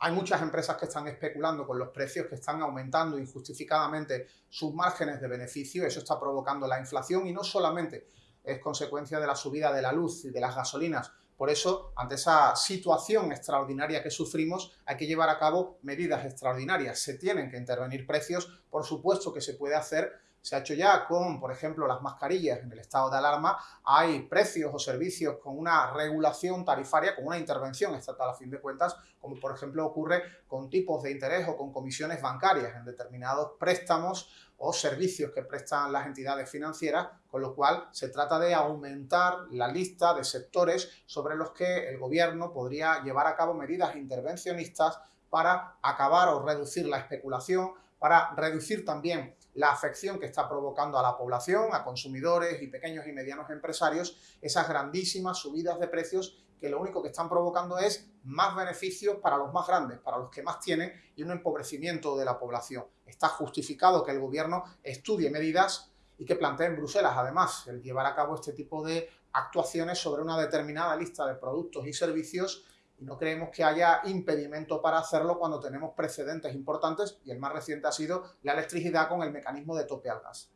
Hay muchas empresas que están especulando con los precios, que están aumentando injustificadamente sus márgenes de beneficio, eso está provocando la inflación y no solamente es consecuencia de la subida de la luz y de las gasolinas. Por eso, ante esa situación extraordinaria que sufrimos, hay que llevar a cabo medidas extraordinarias. Se tienen que intervenir precios, por supuesto que se puede hacer, se ha hecho ya con, por ejemplo, las mascarillas en el estado de alarma, hay precios o servicios con una regulación tarifaria, con una intervención estatal a fin de cuentas, como por ejemplo ocurre con tipos de interés o con comisiones bancarias en determinados préstamos o servicios que prestan las entidades financieras, con lo cual se trata de aumentar la lista de sectores sobre los que el gobierno podría llevar a cabo medidas intervencionistas para acabar o reducir la especulación, para reducir también la afección que está provocando a la población, a consumidores y pequeños y medianos empresarios, esas grandísimas subidas de precios que lo único que están provocando es más beneficios para los más grandes, para los que más tienen y un empobrecimiento de la población. Está justificado que el gobierno estudie medidas y que plantee en Bruselas, además, el llevar a cabo este tipo de actuaciones sobre una determinada lista de productos y servicios y no creemos que haya impedimento para hacerlo cuando tenemos precedentes importantes y el más reciente ha sido la electricidad con el mecanismo de tope al gas.